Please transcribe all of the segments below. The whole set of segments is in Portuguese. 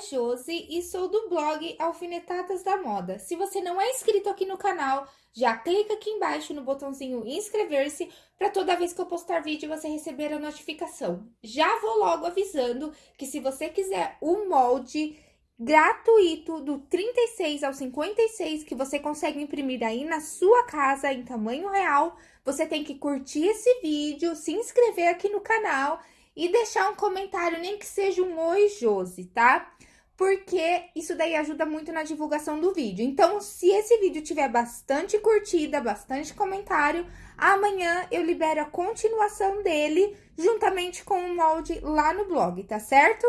Josi e sou do blog Alfinetadas da Moda. Se você não é inscrito aqui no canal, já clica aqui embaixo no botãozinho inscrever-se para toda vez que eu postar vídeo você receber a notificação. Já vou logo avisando que se você quiser o molde gratuito do 36 ao 56 que você consegue imprimir aí na sua casa em tamanho real, você tem que curtir esse vídeo, se inscrever aqui no canal e deixar um comentário, nem que seja um oi, Josi, tá? Porque isso daí ajuda muito na divulgação do vídeo. Então, se esse vídeo tiver bastante curtida, bastante comentário, amanhã eu libero a continuação dele juntamente com o molde lá no blog, tá certo?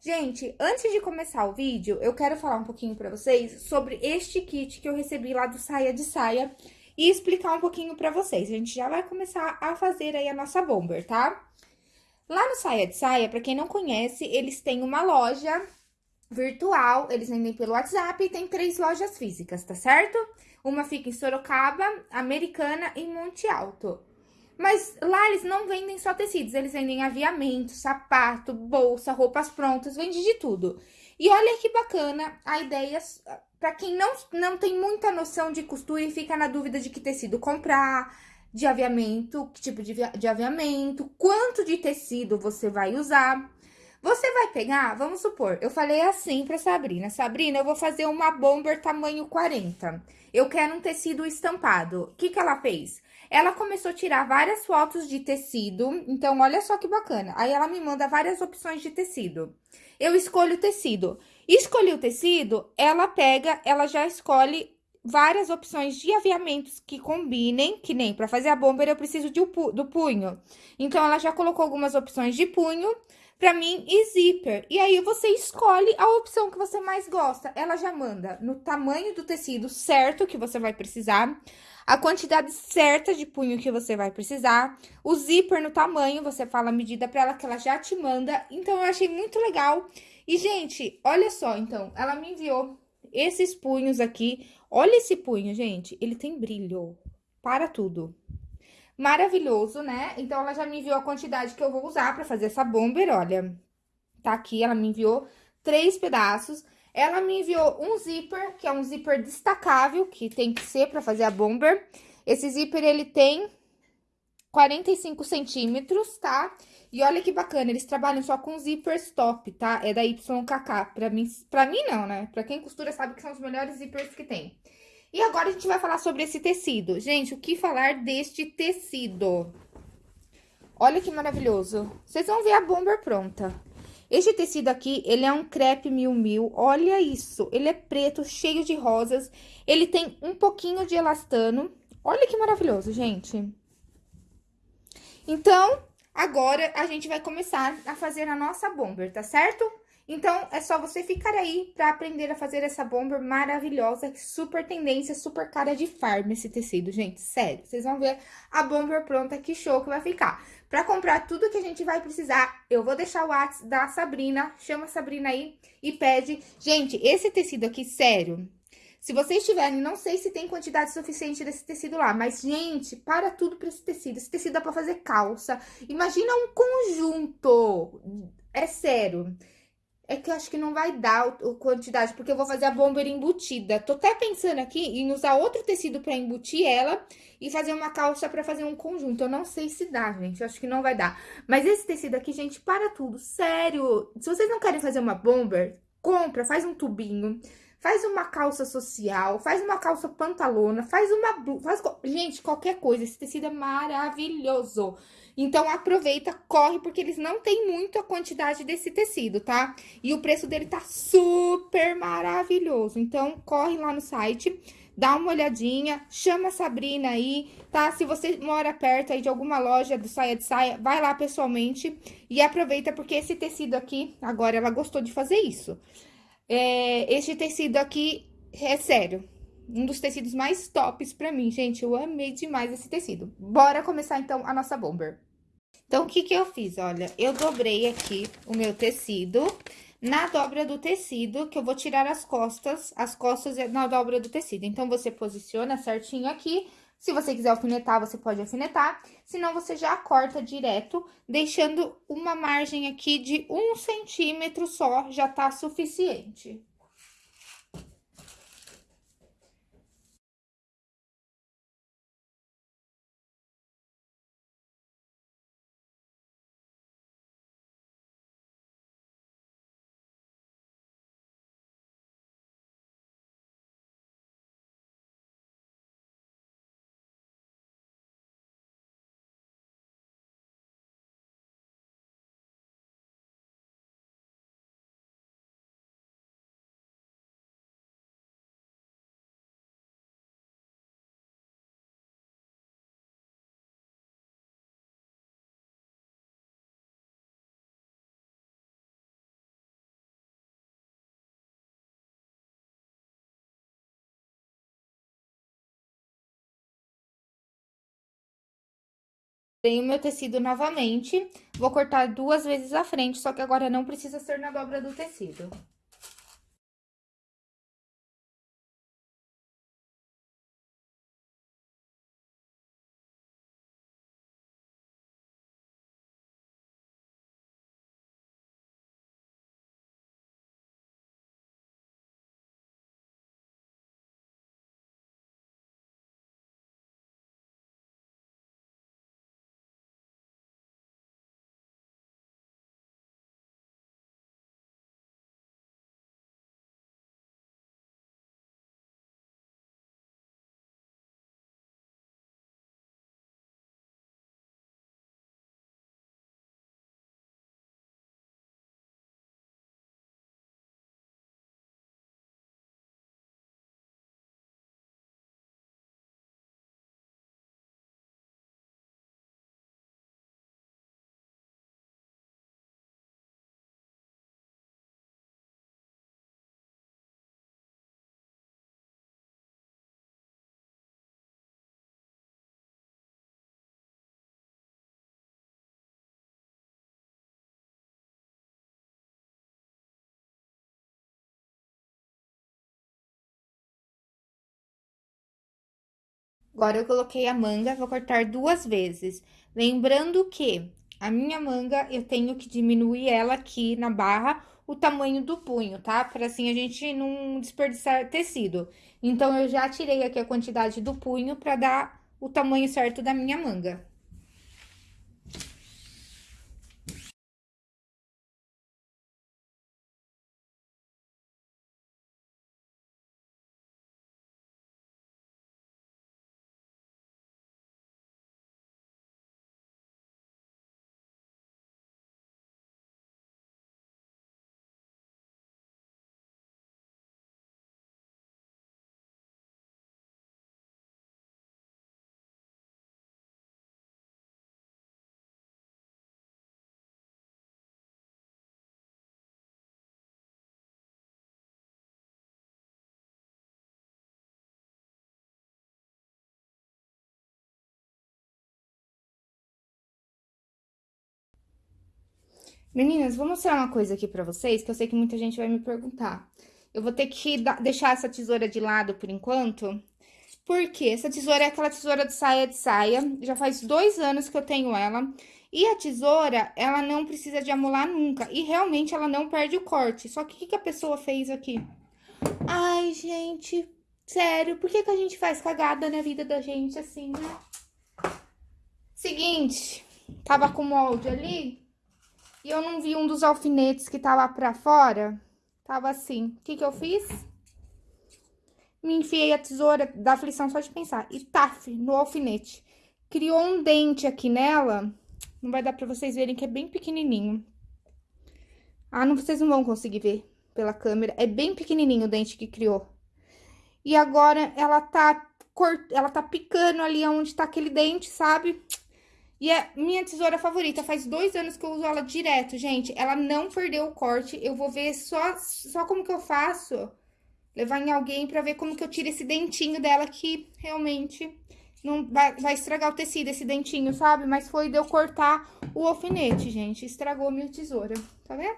Gente, antes de começar o vídeo, eu quero falar um pouquinho pra vocês sobre este kit que eu recebi lá do Saia de Saia e explicar um pouquinho pra vocês. A gente já vai começar a fazer aí a nossa bomber, tá? Lá no Saia de Saia, pra quem não conhece, eles têm uma loja virtual, eles vendem pelo WhatsApp e tem três lojas físicas, tá certo? Uma fica em Sorocaba, Americana e Monte Alto. Mas lá eles não vendem só tecidos, eles vendem aviamento, sapato, bolsa, roupas prontas, vende de tudo. E olha que bacana a ideia, para quem não, não tem muita noção de costura e fica na dúvida de que tecido comprar, de aviamento, que tipo de, de aviamento, quanto de tecido você vai usar. Você vai pegar, vamos supor, eu falei assim pra Sabrina, Sabrina, eu vou fazer uma bomber tamanho 40. Eu quero um tecido estampado. O que que ela fez? Ela começou a tirar várias fotos de tecido, então olha só que bacana. Aí ela me manda várias opções de tecido. Eu escolho o tecido. Escolhi o tecido, ela pega, ela já escolhe várias opções de aviamentos que combinem, que nem para fazer a bomber eu preciso de, do punho. Então, ela já colocou algumas opções de punho para mim e zíper. E aí, você escolhe a opção que você mais gosta. Ela já manda no tamanho do tecido certo que você vai precisar, a quantidade certa de punho que você vai precisar, o zíper no tamanho, você fala a medida para ela que ela já te manda. Então, eu achei muito legal. E, gente, olha só, então, ela me enviou esses punhos aqui. Olha esse punho, gente, ele tem brilho. Para tudo. Maravilhoso, né? Então, ela já me enviou a quantidade que eu vou usar pra fazer essa bomber, olha. Tá aqui, ela me enviou três pedaços. Ela me enviou um zíper, que é um zíper destacável, que tem que ser pra fazer a bomber. Esse zíper, ele tem 45 centímetros, tá? E olha que bacana, eles trabalham só com zippers top, tá? É da YKK. Pra mim, pra mim não, né? Pra quem costura sabe que são os melhores zippers que tem. E agora a gente vai falar sobre esse tecido. Gente, o que falar deste tecido? Olha que maravilhoso. Vocês vão ver a bomber pronta. Este tecido aqui, ele é um crepe mil mil. Olha isso. Ele é preto, cheio de rosas. Ele tem um pouquinho de elastano. Olha que maravilhoso, gente. Então, Agora, a gente vai começar a fazer a nossa bomber, tá certo? Então, é só você ficar aí pra aprender a fazer essa bomber maravilhosa, super tendência, super cara de farm esse tecido, gente, sério. Vocês vão ver a bomber pronta, que show que vai ficar. Pra comprar tudo que a gente vai precisar, eu vou deixar o WhatsApp da Sabrina, chama a Sabrina aí e pede. Gente, esse tecido aqui, sério, se vocês tiverem, não sei se tem quantidade suficiente desse tecido lá, mas, gente, para tudo pra esse tecido. Esse tecido dá pra fazer calça. Imagina um conjunto. É sério. É que eu acho que não vai dar a quantidade, porque eu vou fazer a bomber embutida. Tô até pensando aqui em usar outro tecido pra embutir ela e fazer uma calça pra fazer um conjunto. Eu não sei se dá, gente. Eu acho que não vai dar. Mas esse tecido aqui, gente, para tudo. Sério. Se vocês não querem fazer uma bomber, compra, faz um tubinho faz uma calça social, faz uma calça pantalona, faz uma blusa, faz... Gente, qualquer coisa, esse tecido é maravilhoso. Então, aproveita, corre, porque eles não têm muito a quantidade desse tecido, tá? E o preço dele tá super maravilhoso. Então, corre lá no site, dá uma olhadinha, chama a Sabrina aí, tá? Se você mora perto aí de alguma loja do Saia de Saia, vai lá pessoalmente e aproveita, porque esse tecido aqui, agora ela gostou de fazer isso. É, este tecido aqui é sério, um dos tecidos mais tops pra mim, gente. Eu amei demais esse tecido. Bora começar, então, a nossa bomber. Então, o que que eu fiz? Olha, eu dobrei aqui o meu tecido. Na dobra do tecido, que eu vou tirar as costas, as costas é na dobra do tecido. Então, você posiciona certinho aqui, Se você quiser alfinetar, você pode alfinetar, senão você já corta direto, deixando uma margem aqui de um centímetro só, já tá suficiente. Tenho meu tecido novamente, vou cortar duas vezes a frente, só que agora não precisa ser na dobra do tecido. Agora, eu coloquei a manga, vou cortar duas vezes. Lembrando que a minha manga, eu tenho que diminuir ela aqui na barra, o tamanho do punho, tá? Para assim a gente não desperdiçar tecido. Então, eu já tirei aqui a quantidade do punho para dar o tamanho certo da minha manga. Meninas, vou mostrar uma coisa aqui pra vocês, que eu sei que muita gente vai me perguntar. Eu vou ter que deixar essa tesoura de lado por enquanto, porque essa tesoura é aquela tesoura de saia de saia, já faz dois anos que eu tenho ela. E a tesoura, ela não precisa de amolar nunca, e realmente ela não perde o corte. Só que o que, que a pessoa fez aqui? Ai, gente, sério, por que, que a gente faz cagada na vida da gente assim, né? Seguinte, tava com molde ali, e eu não vi um dos alfinetes que tava pra fora. Tava assim. O que que eu fiz? Me enfiei a tesoura da aflição só de pensar. E taf, no alfinete. Criou um dente aqui nela. Não vai dar pra vocês verem que é bem pequenininho. Ah, não, vocês não vão conseguir ver pela câmera. É bem pequenininho o dente que criou. E agora ela tá, cort... ela tá picando ali onde tá aquele dente, sabe? E é minha tesoura favorita, faz dois anos que eu uso ela direto, gente. Ela não perdeu o corte, eu vou ver só, só como que eu faço. Levar em alguém pra ver como que eu tiro esse dentinho dela que realmente não vai, vai estragar o tecido, esse dentinho, sabe? Mas foi de eu cortar o alfinete, gente. Estragou a minha tesoura, tá vendo?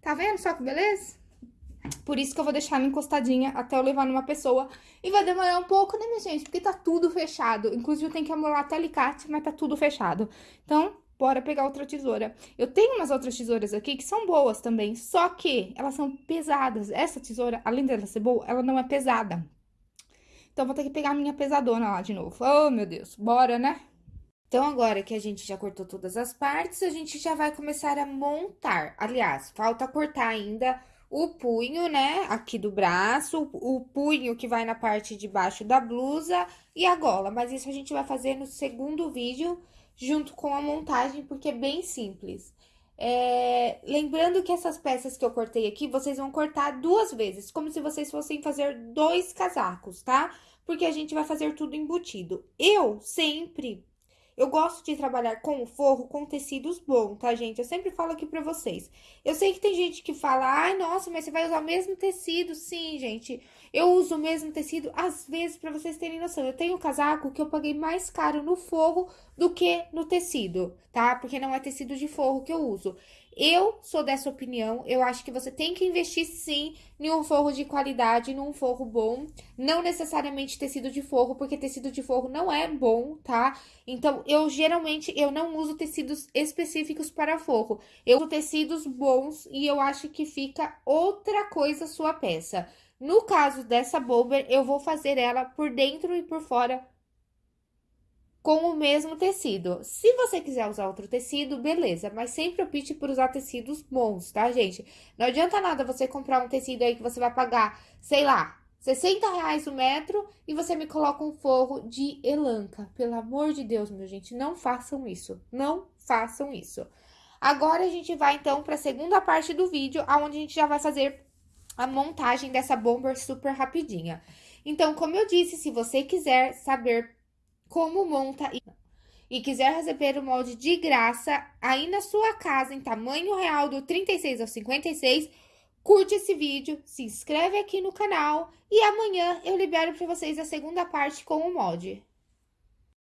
Tá vendo só que beleza? Por isso que eu vou deixar ela encostadinha até eu levar numa pessoa. E vai demorar um pouco, né, minha gente? Porque tá tudo fechado. Inclusive, eu tenho que amolar até alicate, mas tá tudo fechado. Então, bora pegar outra tesoura. Eu tenho umas outras tesouras aqui que são boas também, só que elas são pesadas. Essa tesoura, além dela ser boa, ela não é pesada. Então, vou ter que pegar a minha pesadona lá de novo. Oh, meu Deus. Bora, né? Então, agora que a gente já cortou todas as partes, a gente já vai começar a montar. Aliás, falta cortar ainda o punho, né, aqui do braço, o punho que vai na parte de baixo da blusa e a gola. Mas isso a gente vai fazer no segundo vídeo, junto com a montagem, porque é bem simples. É, lembrando que essas peças que eu cortei aqui, vocês vão cortar duas vezes, como se vocês fossem fazer dois casacos, tá? Porque a gente vai fazer tudo embutido. Eu sempre eu gosto de trabalhar com o forro com tecidos bons, tá, gente? Eu sempre falo aqui pra vocês. Eu sei que tem gente que fala, ai, nossa, mas você vai usar o mesmo tecido. Sim, gente, eu uso o mesmo tecido, às vezes, pra vocês terem noção. Eu tenho um casaco que eu paguei mais caro no forro do que no tecido, tá? Porque não é tecido de forro que eu uso. Eu sou dessa opinião, eu acho que você tem que investir sim em um forro de qualidade, num forro bom, não necessariamente tecido de forro, porque tecido de forro não é bom, tá? Então, eu geralmente, eu não uso tecidos específicos para forro, eu uso tecidos bons e eu acho que fica outra coisa sua peça. No caso dessa bomber, eu vou fazer ela por dentro e por fora com o mesmo tecido. Se você quiser usar outro tecido, beleza, mas sempre opte por usar tecidos bons, tá, gente? Não adianta nada você comprar um tecido aí que você vai pagar, sei lá, 60 reais o metro e você me coloca um forro de elanca. Pelo amor de Deus, meu gente, não façam isso, não façam isso. Agora, a gente vai, então, para a segunda parte do vídeo, onde a gente já vai fazer a montagem dessa bomber super rapidinha. Então, como eu disse, se você quiser saber como monta e quiser receber o molde de graça aí na sua casa em tamanho real do 36 ao 56, curte esse vídeo, se inscreve aqui no canal e amanhã eu libero para vocês a segunda parte com o molde.